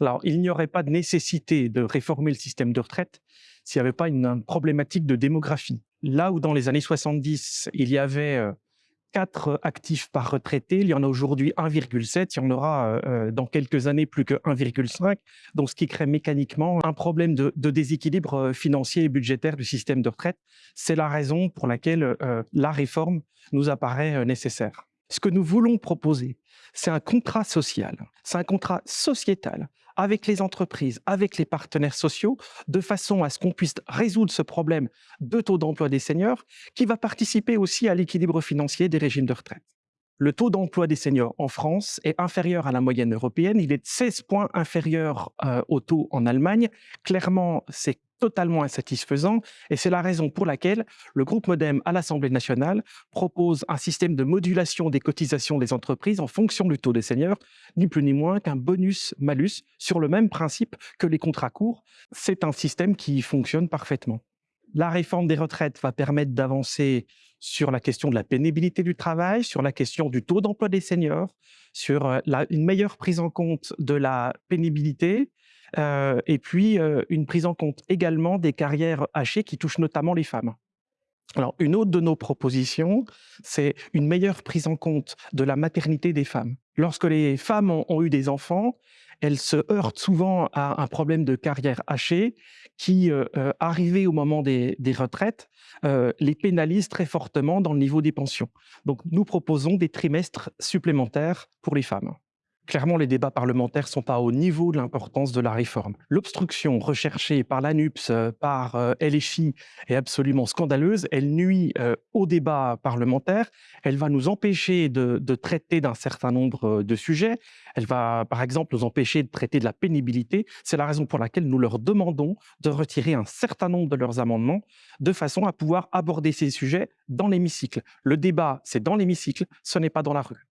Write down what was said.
Alors, il n'y aurait pas de nécessité de réformer le système de retraite s'il n'y avait pas une, problématique de démographie. Là où dans les années 70, il y avait euh, 4 actifs par retraité, il y en a aujourd'hui 1,7, il y en aura euh, euh, dans quelques années plus que 1,5, donc ce qui crée mécaniquement un problème de, déséquilibre euh, financier et budgétaire du système de retraite. C'est la raison pour laquelle la réforme nous apparaît nécessaire. Ce que nous voulons proposer, c'est un contrat social, c'est un contrat sociétal avec les entreprises, avec les partenaires sociaux, de façon à ce qu'on puisse résoudre ce problème de taux d'emploi des seniors, qui va participer aussi à l'équilibre financier des régimes de retraite. Le taux d'emploi des seniors en France est inférieur à la moyenne européenne. Il est de 16 points inférieur euh, au taux en Allemagne. Clairement, c'est totalement insatisfaisant et c'est la raison pour laquelle le groupe Modem à l'Assemblée nationale propose un système de modulation des cotisations des entreprises en fonction du taux des seniors, ni plus ni moins qu'un bonus-malus sur le même principe que les contrats courts. C'est un système qui fonctionne parfaitement. La réforme des retraites va permettre d'avancer sur la question de la pénibilité du travail, sur la question du taux d'emploi des seniors, sur euh, une meilleure prise en compte de la pénibilité, et puis une prise en compte également des carrières hachées qui touchent notamment les femmes. Alors, une autre de nos propositions, c'est une meilleure prise en compte de la maternité des femmes. Lorsque les femmes ont, eu des enfants, elles se heurtent souvent à un problème de carrière hachée qui, euh, arrivé au moment des retraites, les pénalise très fortement dans le niveau des pensions. Donc, nous proposons des trimestres supplémentaires pour les femmes. Clairement, les débats parlementaires ne sont pas au niveau de l'importance de la réforme. L'obstruction recherchée par l'ANUPS, euh, par euh, LFI est absolument scandaleuse. Elle nuit euh, au débat parlementaire. Elle va nous empêcher de, de traiter d'un certain nombre de sujets. Elle va, par exemple, nous empêcher de traiter de la pénibilité. C'est la raison pour laquelle nous leur demandons de retirer un certain nombre de leurs amendements de façon à pouvoir aborder ces sujets dans l'hémicycle. Le débat, c'est dans l'hémicycle, ce n'est pas dans la rue.